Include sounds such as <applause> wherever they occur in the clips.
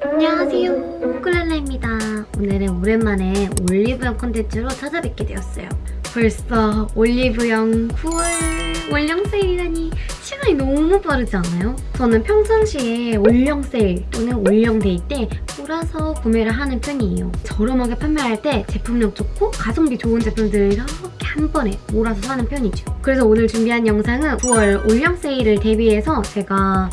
안녕하세요. 꿀랄라입니다. 오늘은 오랜만에 올리브영 컨텐츠로 찾아뵙게 되었어요 벌써 올리브영 9월 올영 세일이라니 시간이 너무 빠르지 않아요? 저는 평상시에 올영 세일 또는 올영 데이 때 몰아서 구매를 하는 편이에요 저렴하게 판매할 때 제품력 좋고 가성비 좋은 제품들을 이렇게 한 번에 몰아서 사는 편이죠 그래서 오늘 준비한 영상은 9월 올영 세일을 대비해서 제가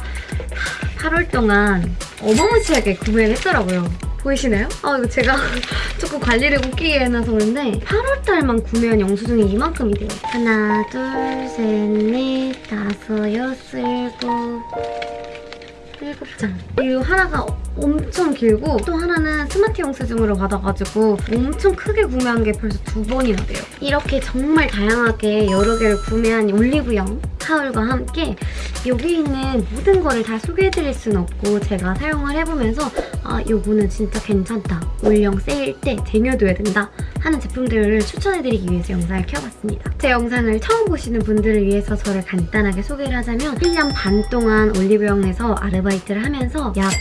8월 동안 어마무시하게 구매를 했더라고요. 보이시나요? 아 이거 제가 <laughs> 조금 관리를 웃기게 해놔서 그런데 8월달만 구매한 영수증이 이만큼이 돼요. 하나, 둘, 셋, 넷, 다섯, 여섯, 일곱 일곱 장. 이거 하나가 엄청 길고 또 하나는 스마트 영수증으로 받아가지고 엄청 크게 구매한 게 벌써 두 번이나 돼요. 이렇게 정말 다양하게 여러 개를 구매한 올리브영 타올과 함께 여기 있는 모든 거를 다 소개해드릴 수는 없고 제가 사용을 해보면서 아 이거는 진짜 괜찮다. 올영 세일 때 쟁여둬야 된다 하는 제품들을 추천해드리기 위해서 영상을 켜봤습니다. 제 영상을 처음 보시는 분들을 위해서 저를 간단하게 소개를 하자면 1년 반 동안 올리브영에서 아르바이트를 하면서 약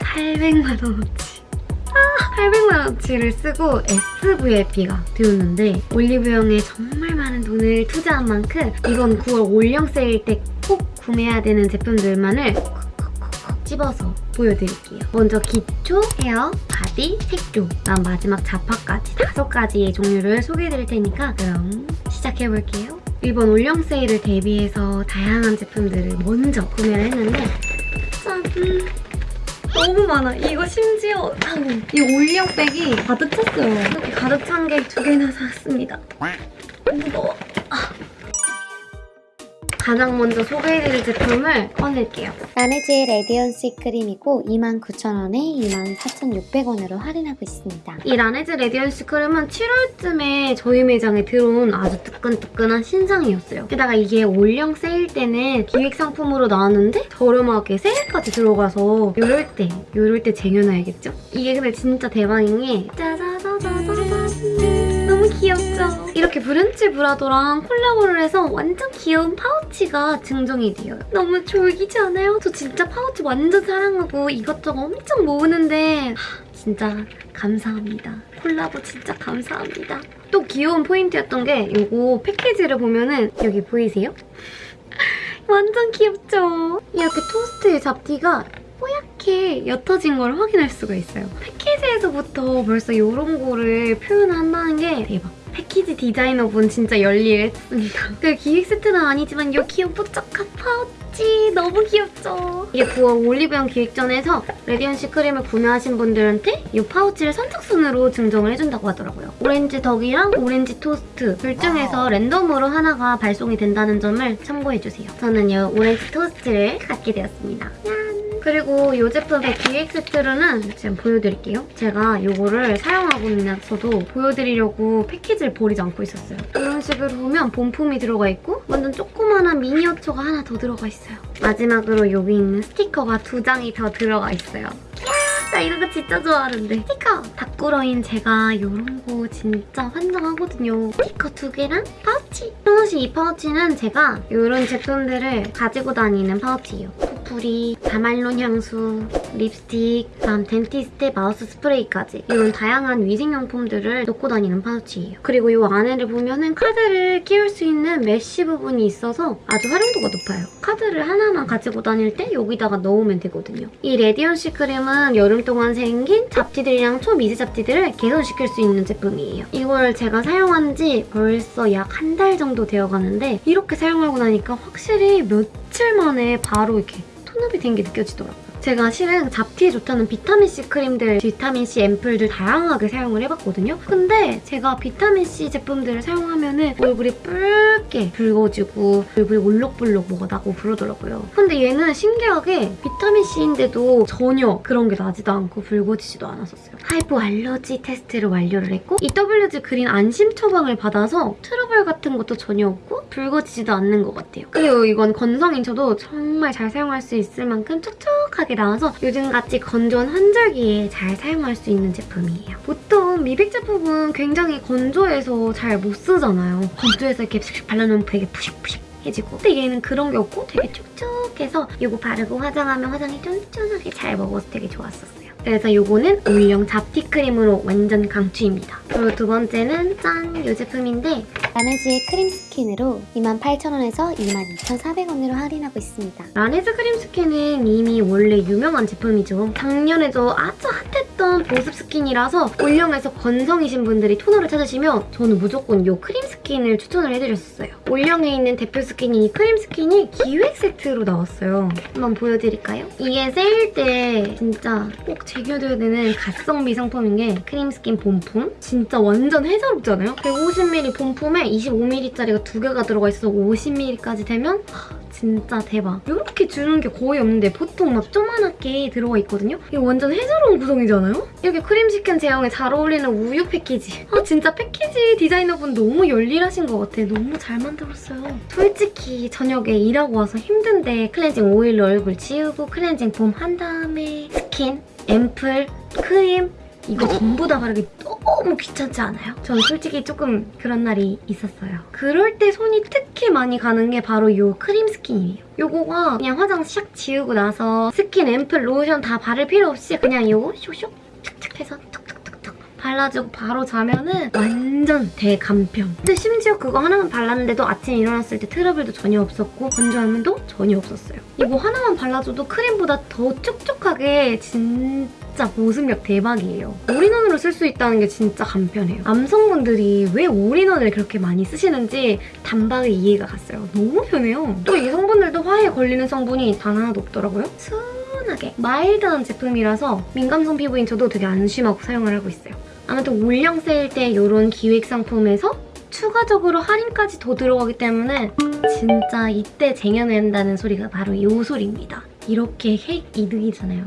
800만 원어치 800만 원어치를 쓰고 SVIP가 되었는데 올리브영에 정말 많은 돈을 투자한 만큼 이건 9월 올영 세일 때 꼭 구매해야 되는 제품들만을 집어서 보여드릴게요. 먼저 기초, 헤어, 바디, 색조, 그다음 마지막 잡화까지 다섯 가지의 종류를 소개해드릴 테니까 그럼 시작해볼게요. 이번 올영 세일을 대비해서 다양한 제품들을 먼저 구매를 했는데 짠! 너무 많아. 이거 심지어 이 올영백이 가득 찼어요. 이렇게 가득 찬 게 두 개나 샀습니다. 무거워. 아. 가장 먼저 소개해드릴 제품을 꺼낼게요. 라네즈의 Radian-C 크림이고 29,000원에 24,600원으로 할인하고 있습니다. 이 라네즈 Radian-C 크림은 7월쯤에 저희 매장에 들어온 아주 뜨끈뜨끈한 신상이었어요. 게다가 이게 올영 세일 때는 기획 상품으로 나왔는데 저렴하게 세일까지 들어가서 요럴 때, 요럴 때 쟁여놔야겠죠? 이게 근데 진짜 대박인 게 귀엽죠? 이렇게 브런치 브라더랑 콜라보를 해서 완전 귀여운 파우치가 증정이 돼요. 너무 쫄귀지 않아요? 저 진짜 파우치 완전 사랑하고 이것저것 엄청 모으는데 하, 진짜 감사합니다. 콜라보 진짜 감사합니다. 또 귀여운 포인트였던 게 이거 패키지를 보면은 여기 보이세요? <laughs> 완전 귀엽죠? 이렇게 토스트의 잡티가 뽀얗게 옅어진 걸 확인할 수가 있어요. 패키지에서부터 벌써 이런 거를 표현한다는 게 대박. 패키지 디자이너분 진짜 열일했습니다. 그 기획 세트는 아니지만 이 귀여운 뽀짝한 파우치 너무 귀엽죠? 이게 9월 올리브영 기획전에서 Radian-C 크림을 구매하신 분들한테 이 파우치를 선착순으로 증정을 해준다고 하더라고요. 오렌지 덕이랑 오렌지 토스트 둘 중에서 랜덤으로 하나가 발송이 된다는 점을 참고해주세요. 저는 이 오렌지 토스트를 갖게 되었습니다. 짠! 그리고 이 제품의 기획 세트로는 지금 보여드릴게요. 제가 이거를 사용하고 있으면서도 보여드리려고 패키지를 버리지 않고 있었어요. 이런 식으로 보면 본품이 들어가 있고 완전 조그만한 미니어처가 하나 더 들어가 있어요. 마지막으로 여기 있는 스티커가 두 장이 더 들어가 있어요. 나 이런 거 진짜 좋아하는데 스티커! 다꾸러인 제가 이런 거 진짜 환장하거든요. 스티커 두 개랑 파우치! 사실 이 파우치는 제가 이런 제품들을 가지고 다니는 파우치예요. 코풀이, 조말론 향수, 립스틱, 다음 덴티스트, 마우스 스프레이까지 이런 다양한 위생용품들을 넣고 다니는 파우치예요. 그리고 이 안에를 보면은 카드를 끼울 수 있는 메쉬 부분이 있어서 아주 활용도가 높아요. 카드를 하나만 가지고 다닐 때 여기다가 넣으면 되거든요. 이 Radian-C 크림은 여름 동안 생긴 잡티들이랑 초미세 잡티들을 개선시킬 수 있는 제품이에요. 이걸 제가 사용한 지 벌써 약 한 달 정도 되어가는데 이렇게 사용하고 나니까 확실히 며칠 만에 바로 이렇게 tone-up이 된 게 느껴지더라고요. 제가 실은 잡티에 좋다는 비타민C 크림들, 비타민C 앰플들 다양하게 사용을 해봤거든요. 근데 제가 비타민C 제품들을 사용하면 은 얼굴이 붉게 붉어지고 얼굴이 올록볼록 뭐가 나고 그러더라고요. 근데 얘는 신기하게 비타민C인데도 전혀 그런 게 나지도 않고 붉어지지도 않았었어요. hypoallergy 테스트를 완료를 했고 EWG green 안심 처방을 받아서 트러블 같은 것도 전혀 없고 붉어지지도 않는 것 같아요. 그리고 이건 건성인 저도 정말 잘 사용할 수 있을 만큼 촉촉하게 이렇게 나와서 요즘같이 건조한 환절기에 잘 사용할 수 있는 제품이에요. 보통 미백 제품은 굉장히 건조해서 잘 못 쓰잖아요. 건조해서 이렇게 발라놓으면 되게 푸석푸석 해지고 근데 얘는 그런 게 없고 되게 촉촉해서 이거 바르고 화장하면 화장이 쫀쫀하게 잘 먹어서 되게 좋았었어요. 그래서 요거는 올영 잡티 크림으로 완전 강추입니다. 그리고 두 번째는 짠! 이 제품인데 라네즈의 크림 스킨으로 28,000원에서 22,400원으로 할인하고 있습니다. 라네즈 크림 스킨은 이미 원래 유명한 제품이죠. 작년에도 아주 핫했던 보습 스킨이라서 올영에서 건성이신 분들이 토너를 찾으시면 저는 무조건 이 크림 스킨을 추천을 해드렸었어요. 올영에 있는 대표 스킨이 이 크림 스킨이 기획 세트로 나왔어요. 한번 보여드릴까요? 이게 세일 때 진짜 꼭 챙겨둬야 되는 가성비 상품인 게 크림 스킨 본품. 진짜 완전 해자롭잖아요? 150ml 본품에 25ml짜리가 두 개가 들어가 있어서 50ml까지 되면 진짜 대박. 이렇게 주는 게 거의 없는데 보통 막 조그맣게 들어가 있거든요? 이거 완전 해자로운 구성이잖아요? 이렇게 크림 스킨 제형에 잘 어울리는 우유 패키지. 아 진짜 패키지 디자이너분 너무 열일하신 것 같아. 너무 잘 만들었어요. 솔직히 저녁에 일하고 와서 힘든데 클렌징 오일로 얼굴 지우고 클렌징 폼 한 다음에 스킨, 앰플, 크림 이거 전부 다 바르기 너무 귀찮지 않아요? 저는 솔직히 조금 그런 날이 있었어요. 그럴 때 손이 특히 많이 가는 게 바로 이 크림 스킨이에요. 요거가 그냥 화장 샥 지우고 나서 스킨, 앰플, 로션 다 바를 필요 없이 그냥 요거 슉슉 착착 해서 툭툭툭툭 발라주고 바로 자면은 완전 대간편. 근데 심지어 그거 하나만 발랐는데도 아침에 일어났을 때 트러블도 전혀 없었고 건조함도 전혀 없었어요. 이거 하나만 발라줘도 크림보다 더 촉촉하게 진짜 보습력 대박이에요. 올인원으로 쓸 수 있다는 게 진짜 간편해요. 남성분들이 왜 올인원을 그렇게 많이 쓰시는지 단박에 이해가 갔어요. 너무 편해요. 또 이 성분들도 화해에 걸리는 성분이 단 하나도 없더라고요. 순하게 마일드한 제품이라서 민감성 피부인 저도 되게 안심하고 사용을 하고 있어요. 아무튼 올영 세일 때 이런 기획 상품에서 추가적으로 할인까지 더 들어가기 때문에 진짜 이때 쟁여둔다는 소리가 바로 이 소리입니다. 이렇게 핵 이득이잖아요.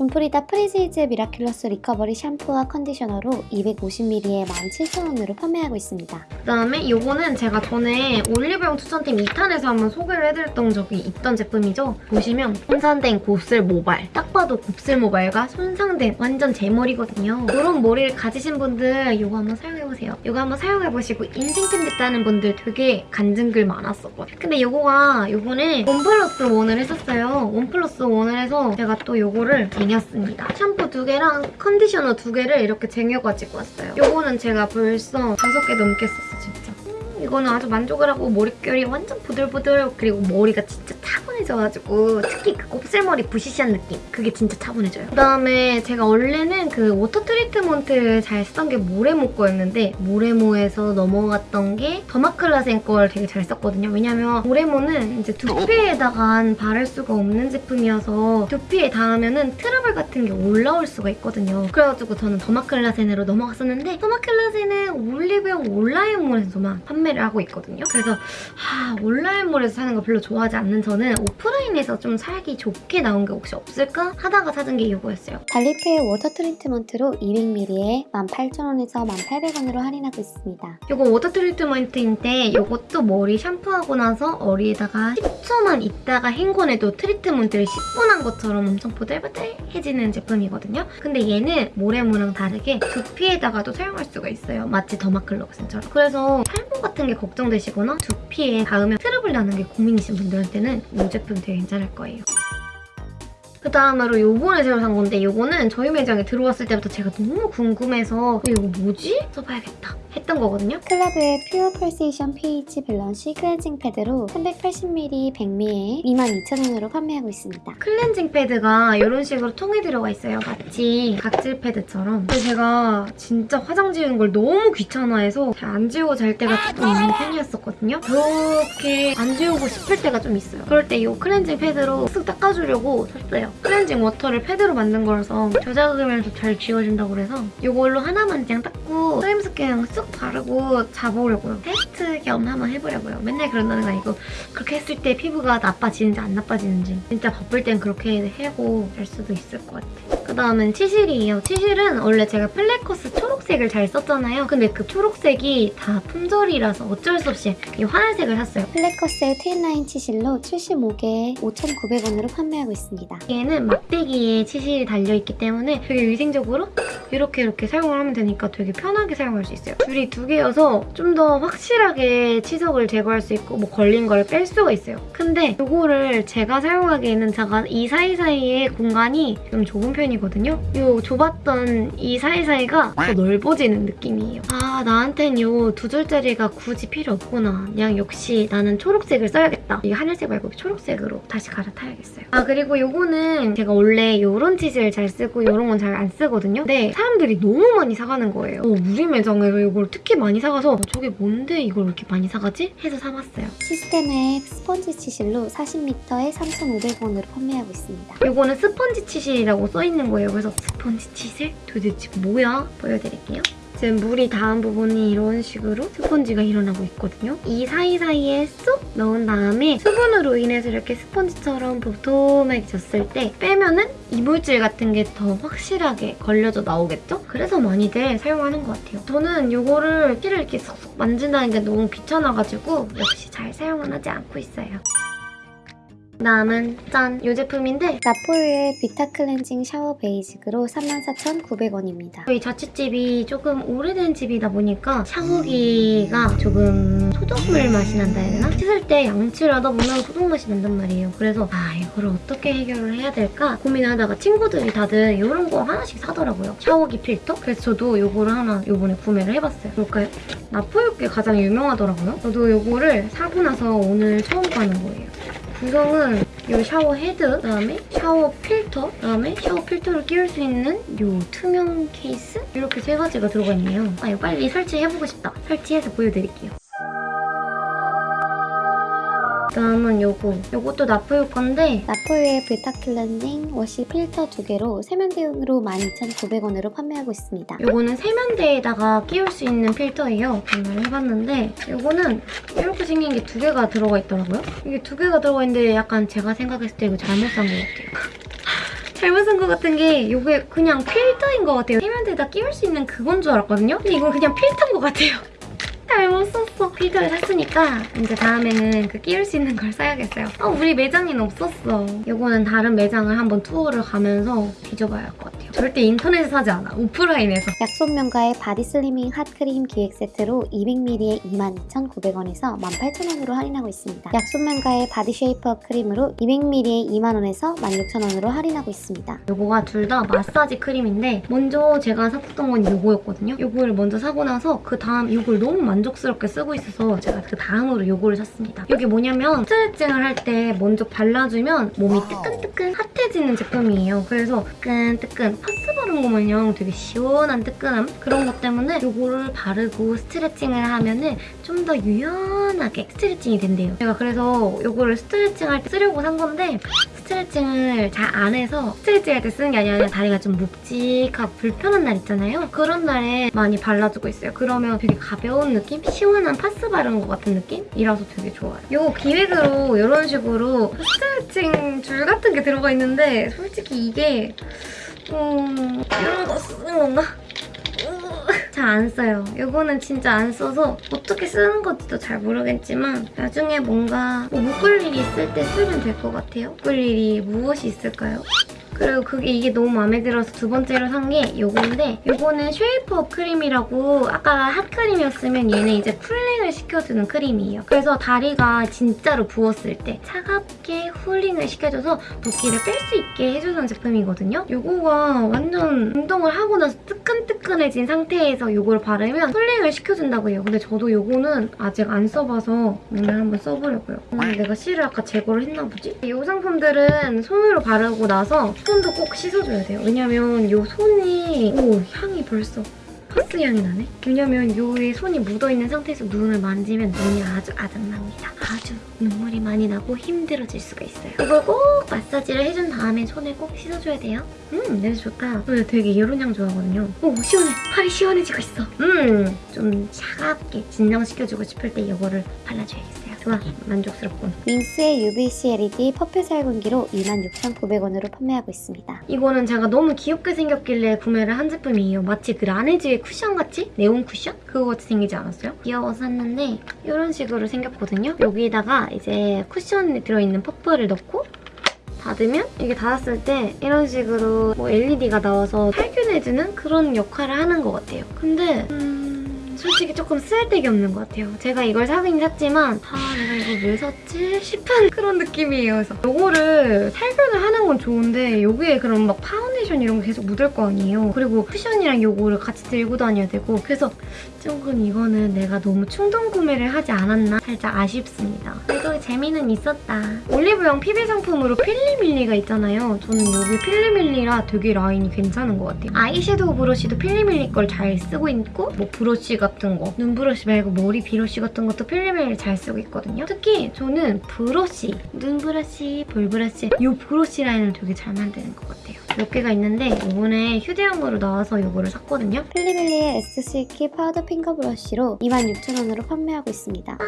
존프리다 프리지즈 미라큘러스 리커버리 샴푸와 컨디셔너로 250ml에 17,000원으로 판매하고 있습니다. 그다음에 이거는 제가 전에 올리브영 추천템 2탄에서 한번 소개를 해드렸던 적이 있던 제품이죠. 보시면 손상된 곱슬 모발. 딱 봐도 곱슬 모발과 손상된 완전 제 머리거든요. 이런 머리를 가지신 분들 이거 한번 사용해보세요. 이거 한번 사용해보시고 인생템 됐다는 분들 되게 간증글 많았었거든요. 근데 이거가 이거는 원 플러스 원을 했었어요. 원 플러스 원을 해서 제가 또 이거를 쟁였습니다. 샴푸 두 개랑 컨디셔너 두 개를 이렇게 쟁여가지고 왔어요. 이거는 제가 벌써 다섯 개 넘게 썼어, 진짜. 음, 이거는 아주 만족을 하고 머릿결이 완전 부들부들 그리고 머리가 진짜 차분해져가지고 특히 그 곱슬머리 부시시한 느낌 그게 진짜 차분해져요. 그다음에 제가 원래는 그 워터 트리트먼트를 잘 쓰던 게 모레모 거였는데 모레모에서 넘어갔던 게 더마클라센 걸 되게 잘 썼거든요. 왜냐면 모레모는 이제 두피에다가 바를 수가 없는 제품이어서 두피에 닿으면은 트러블 같은 게 올라올 수가 있거든요. 그래가지고 저는 더마클라센으로 넘어갔었는데 더마클라센은 올리브영 온라인몰에서만 판매 를 하고 있거든요. 그래서 아, 온라인몰에서 사는 거 별로 좋아하지 않는 저는 오프라인에서 좀 살기 좋게 나온 게 혹시 없을까 하다가 찾은 게 이거였어요. 달리프의 워터 트리트먼트로 200ml에 18,000원에서 1,800원으로 할인하고 있습니다. 이거 워터 트리트먼트인데 이것도 머리 샴푸하고 나서 머리에다가 10초만 있다가 헹궈내도 트리트먼트를 10분 한 것처럼 엄청 보들보들해지는 제품이거든요. 근데 얘는 모레모랑 다르게 두피에다가도 사용할 수가 있어요. 마치 더마클라센처럼. 그래서 탈모 같은 게 걱정되시거나 두피에 닿으면 트러블 나는 게 고민이신 분들한테는 이 제품 되게 괜찮을 거예요. 그 다음으로 요번에 새로 산 건데 요거는 저희 매장에 들어왔을 때부터 제가 너무 궁금해서 이거 뭐지? 써봐야겠다 했던 거거든요. 클라뷰의 퓨어 펄세이션 pH 밸런싱 클렌징 패드로 380ml 100ml에 22,000원으로 판매하고 있습니다. 클렌징 패드가 이런 식으로 통에 들어가 있어요. 마치 각질 패드처럼. 근데 제가 진짜 화장 지우는 걸 너무 귀찮아해서 잘 안 지우고 잘 때가 조금 있는 편이었었거든요. 그렇게 안 지우고 싶을 때가 좀 있어요. 그럴 때 이 클렌징 패드로 쓱 닦아주려고 샀어요. 클렌징 워터를 패드로 만든 거라서 저자극이면서 잘 지워진다고 그래서 이걸로 하나만 그냥 닦고 크림 스킨 쓱 바르고 자보려고요. 테스트 겸 한번 해보려고요. 맨날 그런다는 거 아니고 그렇게 했을 때 피부가 나빠지는지 안 나빠지는지 진짜 바쁠 땐 그렇게 하고 잘 수도 있을 것 같아요. 그 다음은 치실이에요. 치실은 원래 제가 플래커스 초록색을 잘 썼잖아요. 근데 그 초록색이 다 품절이라서 어쩔 수 없이 이 하늘색을 샀어요. 플래커스의 트윈라인 치실로 75개에 5,900원으로 판매하고 있습니다. 여기에는 막대기에 치실이 달려있기 때문에 되게 위생적으로 이렇게 이렇게 사용을 하면 되니까 되게 편하게 사용할 수 있어요. 줄이 두 개여서 좀 더 확실하게 치석을 제거할 수 있고 뭐 걸린 걸 뺄 수가 있어요. 근데 이거를 제가 사용하기에는 제가 이 사이사이의 공간이 좀 좁은 편이거든요. 이 좁았던 이 사이사이가 더 넓어지는 느낌이에요. 아 나한텐 이두 줄짜리가 굳이 필요 없구나. 그냥 역시 나는 초록색을 써야겠다. 이 하늘색 말고 초록색으로 다시 갈아타야겠어요. 아 그리고 이거는 제가 원래 이런 치즈를 잘 쓰고 이런 건 잘 안 쓰거든요. 근데 사람들이 너무 많이 사가는 거예요. 어, 우리 매장에서 이걸 특히 많이 사가서 어, 저게 뭔데 이걸 이렇게 많이 사가지? 해서 사봤어요. 시스템의 스펀지 치실로 40m에 3,500원으로 판매하고 있습니다. 이거는 스펀지 치실이라고 써있는 거예요. 그래서 스펀지 치실? 도대체 뭐야? 보여드릴게요. 지금 물이 닿은 부분이 이런 식으로 스펀지가 일어나고 있거든요. 이 사이사이에 쏙 넣은 다음에 수분으로 인해서 이렇게 스펀지처럼 도톰하게 졌을 때 빼면은 이물질 같은 게 더 확실하게 걸려져 나오겠죠? 그래서 많이들 사용하는 것 같아요. 저는 이거를 키를 이렇게 쏙쏙 만진다는 게 너무 귀찮아가지고 역시 잘 사용은 하지 않고 있어요. 다음은 짠! 이 제품인데 나폴의 비타 클렌징 샤워 베이직으로 34,900원입니다. 저희 자취집이 조금 오래된 집이다 보니까 샤워기가 조금 소독물 맛이 난다 해야 되나? 씻을 때 양치를 하다 보면 소독 맛이 난단 말이에요. 그래서 아 이거를 어떻게 해결을 해야 될까 고민하다가 친구들이 다들 이런 거 하나씩 사더라고요. 샤워기 필터? 그래서 저도 이거를 하나 이번에 구매를 해봤어요. 볼까요? 나포육게 가장 유명하더라고요. 저도 이거를 사고 나서 오늘 처음 가는 거예요. 구성은 이 샤워 헤드, 그다음에 샤워 필터, 그다음에 샤워 필터를 끼울 수 있는 이 투명 케이스? 이렇게 세 가지가 들어가 있네요. 아 이거 빨리 설치해보고 싶다. 설치해서 보여드릴게요. 다음은 요거. 요것도 나포효 건데 나폴의 비타 클렌징 워시 필터 두 개로 세면대용으로 12,900원으로 판매하고 있습니다. 요거는 세면대에다가 끼울 수 있는 필터예요. 구매를 해봤는데 요거는 이렇게 생긴 게 두 개가 들어가 있더라고요. 이게 두 개가 들어가 있는데 약간 제가 생각했을 때 이거 잘못 산 것 같아요. <laughs> 잘못 산 것 같은 게 이게 그냥 필터인 것 같아요. 세면대에다 끼울 수 있는 그건 줄 알았거든요. 근데 이건 그냥 필터인 것 같아요. <laughs> 잘못 샀어. 필터를 샀으니까 이제 다음에는 그 끼울 수 있는 걸 사야겠어요. 아, 우리 매장에는 없었어. 이거는 다른 매장을 한번 투어를 가면서 뒤져봐야 할 것 같아요. 절대 인터넷에서 사지 않아. 오프라인에서. 약손명가의 바디 슬리밍 핫크림 기획 세트로 200ml에 22,900원에서 18,000원으로 할인하고 있습니다. 약손명가의 바디 쉐이퍼 크림으로 200ml에 2만원에서 16,000원으로 할인하고 있습니다. 요거가 둘 다 마사지 크림인데 먼저 제가 샀던 건 요거였거든요. 요거를 먼저 사고 나서 그 다음 요걸 너무 만족스럽게 쓰고 있어서 제가 그 다음으로 요거를 샀습니다. 이게 뭐냐면 스트레칭을 할 때 먼저 발라주면 몸이 뜨끈뜨끈 핫해지는 제품이에요. 그래서 뜨끈뜨끈 파스 바른 거 마냥 되게 시원한 뜨끈함 그런 것 때문에 요거를 바르고 스트레칭을 하면 은 좀 더 유연하게 스트레칭이 된대요. 제가 그래서 요거를 스트레칭 할 때 쓰려고 산 건데 스트레칭을 잘 안 해서 스트레칭 할 때 쓰는 게 아니라 다리가 좀 묵직하고 불편한 날 있잖아요. 그런 날에 많이 발라주고 있어요. 그러면 되게 가벼운 느낌? 시원한 파스 바른 것 같은 느낌이라서 되게 좋아요. 요 기획으로 이런 식으로 스트레칭 줄 같은 게 들어가 있는데 솔직히 이게 음... 이런 거 쓰는 건가? 잘 안 써요. 이거는 진짜 안 써서 어떻게 쓰는 건지도 잘 모르겠지만 나중에 뭔가 뭐 묶을 일이 있을 때 쓰면 될 것 같아요. 묶을 일이 무엇이 있을까요? 그리고 그게 이게 너무 마음에 들어서 두 번째로 산게 이건데 이거는 쉐이퍼 크림이라고 아까 핫크림이었으면 얘는 이제 cooling을 시켜주는 크림이에요. 그래서 다리가 진짜로 부었을 때 차갑게 cooling을 시켜줘서 붓기를 뺄 수 있게 해주는 제품이거든요. 이거가 완전 운동을 하고 나서 뜨끈뜨끈해진 상태에서 이걸 바르면 cooling을 시켜준다고 해요. 근데 저도 이거는 아직 안 써봐서 오늘 한번 써보려고요. 음, 내가 실을 아까 제거를 했나 보지? 이 상품들은 손으로 바르고 나서 손도 꼭 씻어줘야 돼요. 왜냐면 이 손이 오 향이 벌써 파스 향이 나네? 왜냐면 요에 손이 묻어있는 상태에서 눈을 만지면 눈이 아주 아작납니다. 아주 눈물이 많이 나고 힘들어질 수가 있어요. 이걸 꼭 마사지를 해준 다음에 손을 꼭 씻어줘야 돼요. 음 냄새 좋다. 저 되게 이런 향 좋아하거든요. 오 시원해. 팔이 시원해지고 있어. 음좀 차갑게 진정시켜주고 싶을 때 이거를 발라줘야겠어요. 좋아 만족스럽군. 윙스의 UVC LED 퍼프 살균기로 26,900원으로 판매하고 있습니다. 이거는 제가 너무 귀엽게 생겼길래 구매를 한 제품이에요. 마치 그 라네즈의 쿠션같이? 네온 쿠션? 그거 같이 생기지 않았어요? 귀여워서 샀는데 이런 식으로 생겼거든요. 여기다가 이제 쿠션에 들어있는 퍼프를 넣고 닫으면 이게 닫았을 때 이런 식으로 뭐 LED가 나와서 살균해주는 그런 역할을 하는 것 같아요. 근데 음, 솔직히 조금 쓸데기 없는 것 같아요. 제가 이걸 사긴 샀지만 아 내가 이거 왜 샀지 싶은 <laughs> 그런 느낌이에요. 그래서 이거를 살균을 하는 건 좋은데 여기에 그럼 막 파운데이션 이런 거 계속 묻을 거 아니에요. 그리고 쿠션이랑 이거를 같이 들고 다녀야 되고 그래서 조금 이거는 내가 너무 충동 구매를 하지 않았나 살짝 아쉽습니다. 그래도 재미는 있었다. 올리브영 PB 상품으로 필리밀리가 있잖아요. 저는 여기 필리밀리라 되게 라인이 괜찮은 것 같아요. 아이섀도우 브러쉬도 필리밀리 걸 잘 쓰고 있고 뭐 브러쉬 같은 거, 눈 브러쉬 말고 머리 브러쉬 같은 것도 필리밀리 잘 쓰고 있거든요. 특히 저는 브러쉬, 눈 브러쉬, 볼 브러쉬 이 브러쉬 라인을 되게 잘 만드는 것 같아요. 몇 개가 있는데 이번에 휴대용으로 나와서 이거를 샀거든요. 필리밀리의 S 실키 파우더 핑거 브러쉬로 26,000원으로 판매하고 있습니다.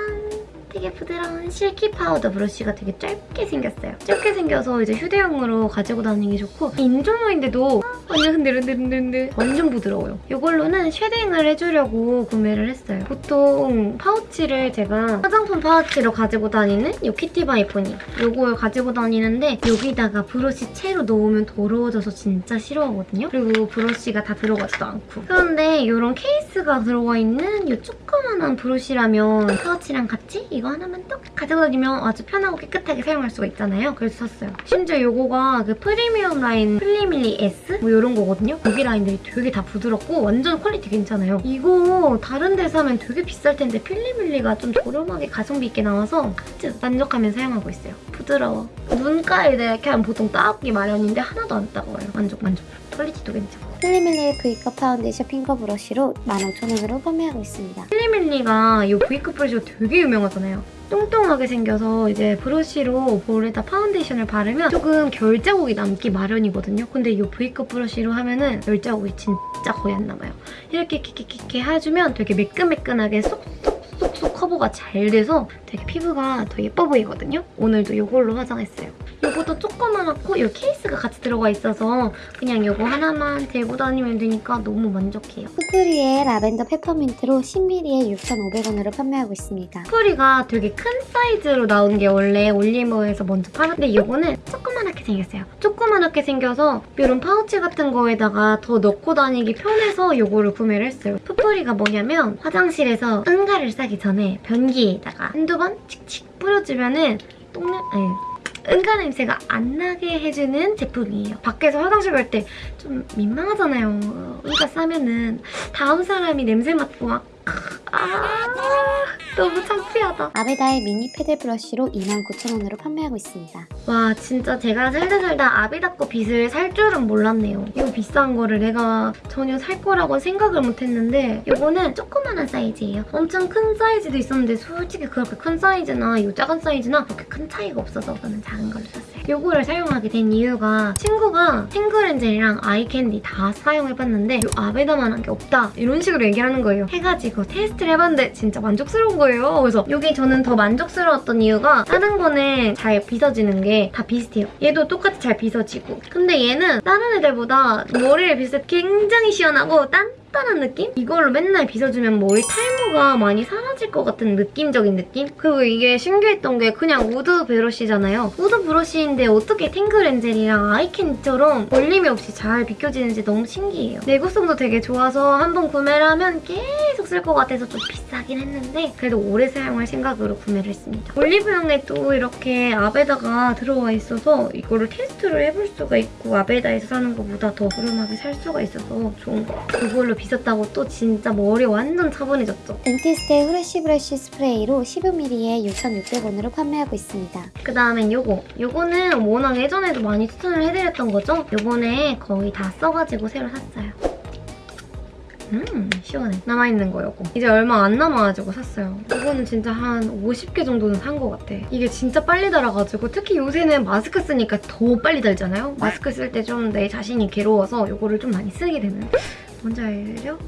되게 부드러운 silky 파우더 브러쉬가 되게 짧게 생겼어요. 짧게 생겨서 이제 휴대용으로 가지고 다니기 좋고 인조모인데도 완전 흔들흔들흔들 완전 부드러워요. 이걸로는 쉐딩을 해주려고 구매를 했어요. 보통 파우치를 제가 화장품 파우치로 가지고 다니는 이 키티버니포니 이걸 가지고 다니는데 여기다가 브러쉬 채로 넣으면 더러워져서 진짜 싫어하거든요. 그리고 브러쉬가 다 들어가지도 않고 그런데 이런 케이스가 들어가 있는 이 조그만한 브러쉬라면 파우치랑 같이 이거 하나만 떡 가지고 다니면 아주 편하고 깨끗하게 사용할 수가 있잖아요. 그래서 샀어요. 심지어 이거가 그 프리미엄 라인 필리밀리 S 뭐 이런 거거든요. 여기 라인들이 되게 다 부드럽고 완전 퀄리티 괜찮아요. 이거 다른 데서 하면 되게 비쌀 텐데 필리밀리가 좀 저렴하게 가성비 있게 나와서 아주 만족하며 사용하고 있어요. 부드러워. 눈가에 하면 보통 따갑기 마련인데 하나도 안 따가워요. 만족 만족. 퀄리티도 괜찮고. 필리밀리의 V컷 파운데이션 핑거 브러쉬로 15,000원으로 판매하고 있습니다. 필리밀리가 이 V컷 브러쉬가 되게 유명하잖아요. 똥똥하게 생겨서 이제 브러쉬로 볼에다 파운데이션을 바르면 조금 결자국이 남기 마련이거든요. 근데 이 V컷 브러쉬로 하면은 결자국이 진짜 거의 안 남아요. 이렇게 이렇게 해주면 되게 매끈매끈하게 쏙쏙 쏙쏙 커버가 잘 돼서 되게 피부가 더 예뻐 보이거든요. 오늘도 이걸로 화장했어요. 이것도 조그만하고 이 케이스가 같이 들어가 있어서 그냥 이거 하나만 들고 다니면 되니까 너무 만족해요. 푸프리의 라벤더 페퍼민트로 10ml에 6,500원으로 판매하고 있습니다. 스토리가 되게 큰 사이즈로 나온 게 원래 올리브에서 먼저 팔았는데 이거는 조그만하게 생겼어요. 조그만하게 생겨서 이런 파우치 같은 거에다가 더 넣고 다니기 편해서 이거를 구매를 했어요. 푸풀이가 뭐냐면 화장실에서 응가를 싸기 전에 변기에다가 한두 번 칙칙 뿌려주면은 똥냄... 아니 응가 냄새가 안 나게 해주는 제품이에요. 밖에서 화장실 갈 때 좀 민망하잖아요. 응가 싸면은 다음 사람이 냄새 맡고 막 아, 너무 창피하다. 아베다의 미니 패드 브러쉬로 29,000원으로 판매하고 있습니다. 와 진짜 제가 살다 살다 아비다 거 빗을 살 줄은 몰랐네요. 이거 비싼 거를 내가 전혀 살 거라고 생각을 못했는데 이거는 조그만한 사이즈예요. 엄청 큰 사이즈도 있었는데 솔직히 그렇게 큰 사이즈나 이 작은 사이즈나 그렇게 큰 차이가 없어서 저는 작은 걸로 샀어요. 이거를 사용하게 된 이유가 친구가 Tangle Angel이랑 아이캔디 다 사용해봤는데 이 Aveda만한 게 없다 이런 식으로 얘기를 하는 거예요. 해가지고 테스트를 해봤는데 진짜 만족스러운 거예요. 그래서 이게 저는 더 만족스러웠던 이유가 다른 거는 잘 빗어지는 게다 비슷해요. 얘도 똑같이 잘 빗어지고 근데 얘는 다른 애들보다 머리를 빗을 때 굉장히 시원하고 단단한 느낌? 이걸로 맨날 빗어주면 머리 탈모가 많이 사라질 것 같은 느낌적인 느낌? 그리고 이게 신기했던 게 그냥 우드 브러쉬잖아요. 우드 브러쉬인데 어떻게 Tangle Angel이랑 아이캔디처럼 걸림이 없이 잘 빗겨지는지 너무 신기해요. 내구성도 되게 좋아서 한 번 구매를 하면 계속 쓸 것 같아서 좀 비싸긴 했는데 그래도 오래 사용할 생각으로 구매를 했습니다. 올리브영에 또 이렇게 Aveda가 들어와 있어서 이거를 테스트를 해볼 수가 있고 Aveda에서 사는 것보다 더 저렴하게 살 수가 있어서 같아요. 그걸로 빗었다고 또 진짜 머리 완전 차분해졌죠. Dentiste의 fresh breath 스프레이로 15ml에 6,600원으로 판매하고 있습니다. 그 다음엔 요거. 요거는 워낙 예전에도 많이 추천을 해드렸던 거죠? 요번에 거의 다 써가지고 새로 샀어요. 음 시원해. 남아있는 거 요거. 이제 얼마 안 남아가지고 샀어요. 이거는 진짜 한 50개 정도는 산 것 같아. 이게 진짜 빨리 닳아가지고 특히 요새는 마스크 쓰니까 더 빨리 닳잖아요? 마스크 쓸 때 좀 내 자신이 괴로워서 요거를 좀 많이 쓰게 되는 뭔지 알려?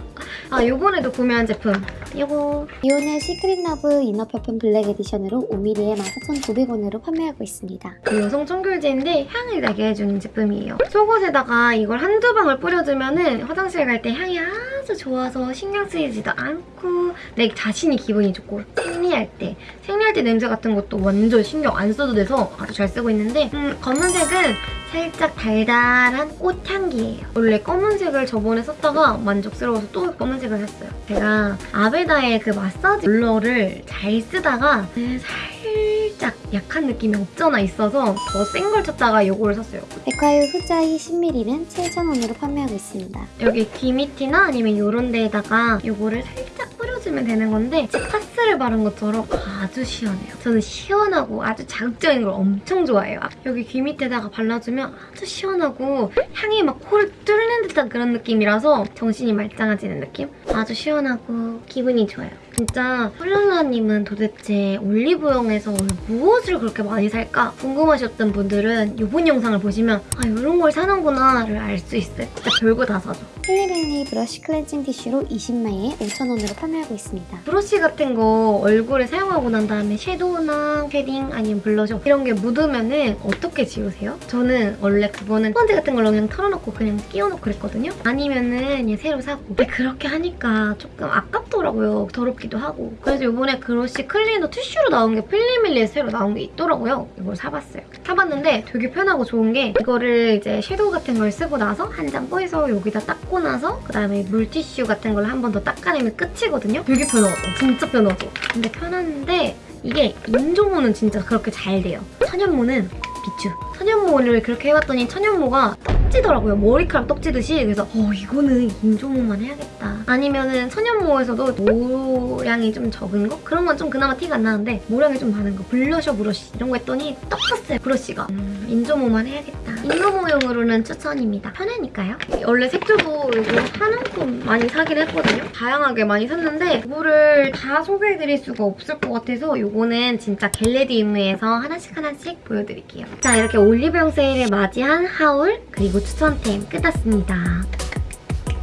<laughs> 아 요번에도 구매한 제품 요거 이온의 시크릿 러브 이너 퍼퓸 블랙 에디션으로 5mm에 14,900원으로 판매하고 있습니다. 그 여성 청결제인데 향을 나게 해주는 제품이에요. 속옷에다가 이걸 한두 방울 뿌려주면 은 화장실 갈 때 향이 아주 좋아서 신경 쓰이지도 않고 내 자신이 기분이 좋고 생리할 때 생리할 때 냄새 같은 것도 완전 신경 안 써도 돼서 아주 잘 쓰고 있는데 음, 검은색은 살짝 달달한 꽃향기예요. 원래 검은색을 저번에 썼다가 만족스러워서 또 검은색을 샀어요. 제가 아베다의 그 마사지 롤러를 잘 쓰다가 그 살짝 약한 느낌이 없잖아 있어서 더 센 걸 찾다가 이거를 샀어요. 백화유 후자이 10ml는 7,000원으로 판매하고 있습니다. 여기 귀 밑이나 아니면 이런 데에다가 이거를 살짝 뿌려주면 되는 건데 치카스를 바른 것처럼 아주 시원해요. 저는 시원하고 아주 자극적인 걸 엄청 좋아해요. 여기 귀 밑에다가 발라주면 아주 시원하고 향이 막 코를 뚫는 듯한 그런 느낌이라서 정신이 말짱해지는 느낌? 아주 시원하고 기분이 좋아요. 진짜 훌랄라님은 도대체 올리브영에서 무엇을 그렇게 많이 살까 궁금하셨던 분들은 이번 영상을 보시면 아 이런 걸 사는구나 를 알 수 있어요. 진짜 별거 다 사죠. 필리밀리 브러쉬 클렌징 티슈로 20매에 5,000원으로 판매하고 있습니다. 브러쉬 같은 거 얼굴에 사용하고 난 다음에 섀도우나 shading 아니면 블러셔 이런 게 묻으면 은 어떻게 지우세요? 저는 원래 그거는 스펀지 같은 걸로 그냥 털어놓고 그냥 끼워놓고 그랬거든요? 아니면은 그냥 새로 사고 근데 그렇게 하니까 조금 아깝더라고요. 더럽기도 하고 그래서 이번에 브러쉬 클리너 티슈로 나온 게 필리밀리에서 새로 나온 게 있더라고요. 이걸 사봤어요. 사봤는데 되게 편하고 좋은 게 이거를 이제 섀도우 같은 걸 쓰고 나서 한장 꺼내서 여기다 닦고 나서 그다음에 물티슈 같은 걸로 한번 더 닦아내면 끝이거든요? 되게 편하죠. 진짜 편하죠. 근데 편한데 이게 인조모는 진짜 그렇게 잘 돼요. 천연모는 비추. 천연모를 그렇게 해봤더니 천연모가 떡지더라고요. 머리카락 떡지듯이. 그래서 어 이거는 인조모만 해야겠다. 아니면은 천연모에서도 모량이 좀 적은 거? 그런 건 좀 그나마 티가 안 나는데 모량이 좀 많은 거. 블러셔 브러쉬 이런 거 했더니 떡 떴어요. 브러쉬가. 음, 인조모만 해야겠다. 인조모용으로는 추천입니다. 편하니까요. 원래 색조도 이거 한움큼 많이 사긴 했거든요. 다양하게 많이 샀는데 이거를 다 소개해드릴 수가 없을 것 같아서 이거는 진짜 겟레디움에서 하나씩 하나씩 보여드릴게요. 자 이렇게 올리브영 세일을 맞이한 haul 그리고 추천템 끝났습니다.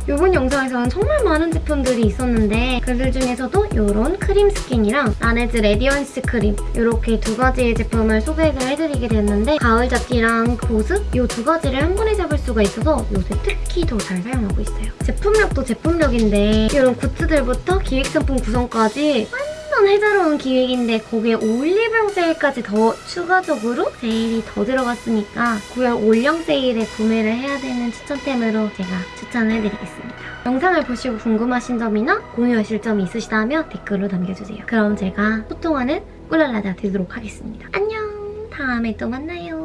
이번 영상에서는 정말 많은 제품들이 있었는데 그들 중에서도 이런 크림 스킨이랑 라네즈 radiance 크림 이렇게 두 가지의 제품을 소개를 해드리게 됐는데 가을 잡티랑 보습 이 두 가지를 한 번에 잡을 수가 있어서 요새 특히 더 잘 사용하고 있어요. 제품력도 제품력인데 이런 굿즈들부터 기획상품 구성까지 완전 해자로운 기획인데 거기에 올리브영 세일까지 더 추가적으로 세일이 더 들어갔으니까 9월 올영 세일에 구매를 해야 되는 추천템으로 제가 추천을 해드리겠습니다. 영상을 보시고 궁금하신 점이나 공유하실 점이 있으시다면 댓글로 남겨주세요. 그럼 제가 소통하는 꿀랄라다 되도록 하겠습니다. 안녕! 다음에 또 만나요.